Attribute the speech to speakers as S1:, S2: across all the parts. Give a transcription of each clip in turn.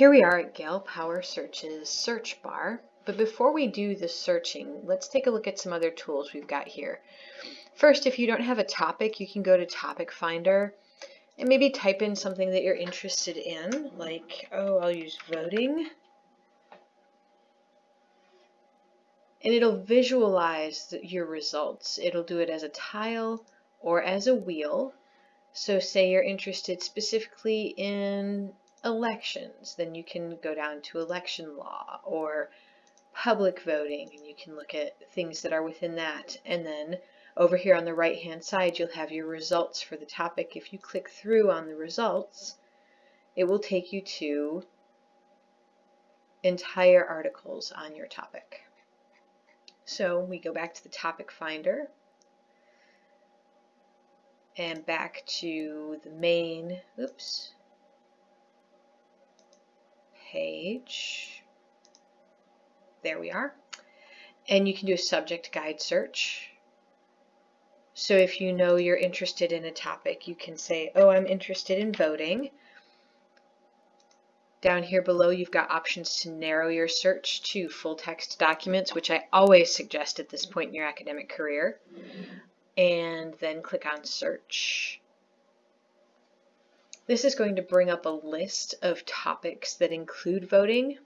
S1: Here we are at Gale Power Search's search bar, but before we do the searching, let's take a look at some other tools we've got here. First, if you don't have a topic, you can go to Topic Finder and maybe type in something that you're interested in, like, oh, I'll use voting. And it'll visualize your results. It'll do it as a tile or as a wheel. So say you're interested specifically in elections, then you can go down to election law or public voting and you can look at things that are within that. And then over here on the right hand side you'll have your results for the topic. If you click through on the results, it will take you to entire articles on your topic. So we go back to the topic finder and back to the main, oops, page. There we are. And you can do a subject guide search. So if you know you're interested in a topic, you can say, oh, I'm interested in voting. Down here below, you've got options to narrow your search to full text documents, which I always suggest at this point in your academic career. And then click on search. This is going to bring up a list of topics that include voting.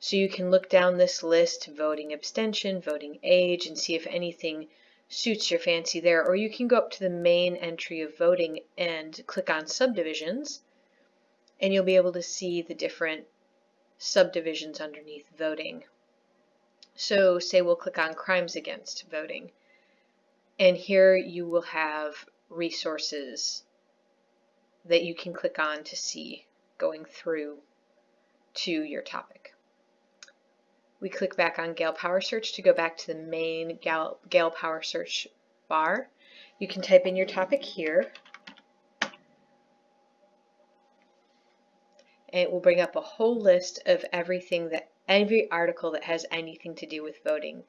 S1: So you can look down this list, voting abstention, voting age, and see if anything suits your fancy there. Or you can go up to the main entry of voting and click on subdivisions, and you'll be able to see the different subdivisions underneath voting. So say we'll click on crimes against voting. And here you will have resources that you can click on to see going through to your topic. We click back on Gale Power Search to go back to the main Gale, Gale Power Search bar. You can type in your topic here. And it will bring up a whole list of everything that every article that has anything to do with voting